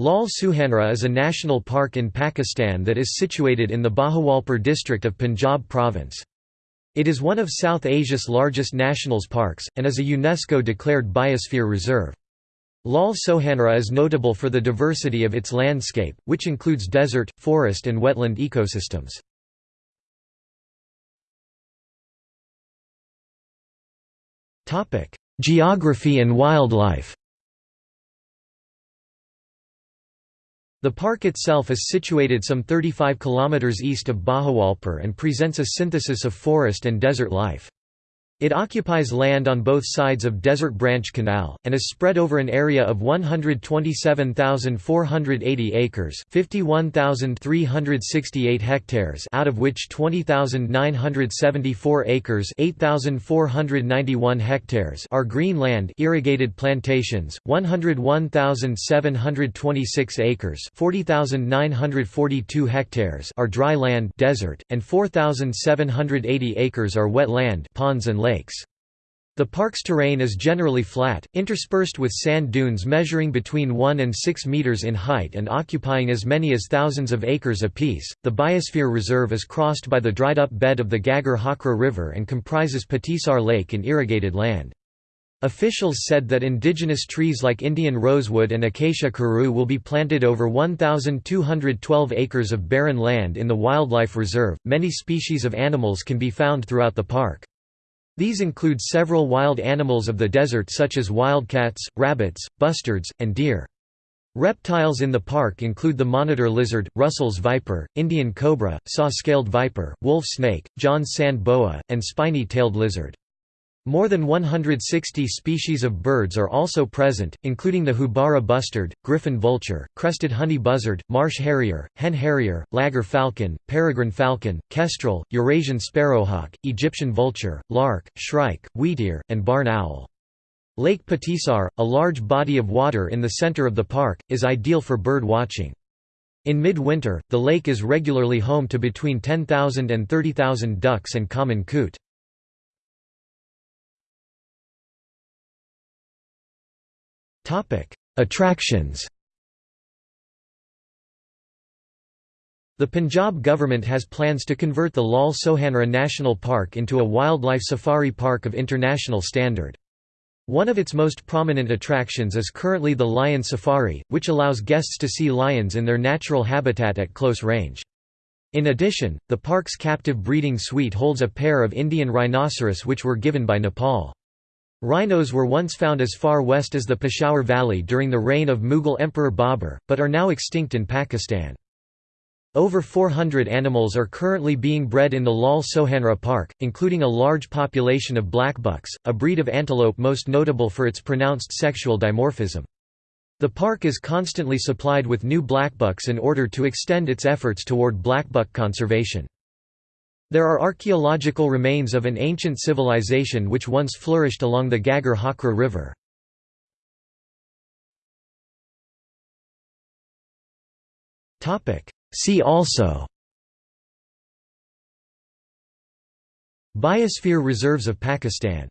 Lal Suhanra is a national park in Pakistan that is situated in the Bahawalpur district of Punjab province. It is one of South Asia's largest nationals parks, and is a UNESCO-declared biosphere reserve. Lal Sohanra is notable for the diversity of its landscape, which includes desert, forest and wetland ecosystems. Geography and wildlife The park itself is situated some 35 km east of Bahawalpur and presents a synthesis of forest and desert life. It occupies land on both sides of Desert Branch Canal, and is spread over an area of 127,480 acres 51,368 hectares out of which 20,974 acres 8,491 hectares are green land irrigated plantations, 101,726 acres 40,942 hectares are dry land desert, and 4,780 acres are wet land ponds and lakes lakes. The park's terrain is generally flat, interspersed with sand dunes measuring between 1 and 6 meters in height and occupying as many as thousands of acres apiece. The Biosphere Reserve is crossed by the dried up bed of the Ghaggar Hakra River and comprises Patisar Lake and irrigated land. Officials said that indigenous trees like Indian rosewood and acacia karoo will be planted over 1,212 acres of barren land in the wildlife reserve. Many species of animals can be found throughout the park. These include several wild animals of the desert such as wildcats, rabbits, bustards, and deer. Reptiles in the park include the monitor lizard, Russell's viper, Indian cobra, saw-scaled viper, wolf snake, John's sand boa, and spiny-tailed lizard. More than 160 species of birds are also present, including the houbara bustard, griffon vulture, crested honey buzzard, marsh harrier, hen harrier, laggar falcon, peregrine falcon, kestrel, Eurasian sparrowhawk, Egyptian vulture, lark, shrike, wheatear, and barn owl. Lake Patisar, a large body of water in the center of the park, is ideal for bird watching. In midwinter, the lake is regularly home to between 10,000 and 30,000 ducks and common coot. Attractions The Punjab government has plans to convert the Lal Sohanra National Park into a wildlife safari park of international standard. One of its most prominent attractions is currently the Lion Safari, which allows guests to see lions in their natural habitat at close range. In addition, the park's captive breeding suite holds a pair of Indian rhinoceros which were given by Nepal. Rhinos were once found as far west as the Peshawar Valley during the reign of Mughal Emperor Babur, but are now extinct in Pakistan. Over 400 animals are currently being bred in the Lal Sohanra Park, including a large population of blackbucks, a breed of antelope most notable for its pronounced sexual dimorphism. The park is constantly supplied with new blackbucks in order to extend its efforts toward blackbuck conservation. There are archaeological remains of an ancient civilization which once flourished along the Ghaggar Hakra River. See also Biosphere reserves of Pakistan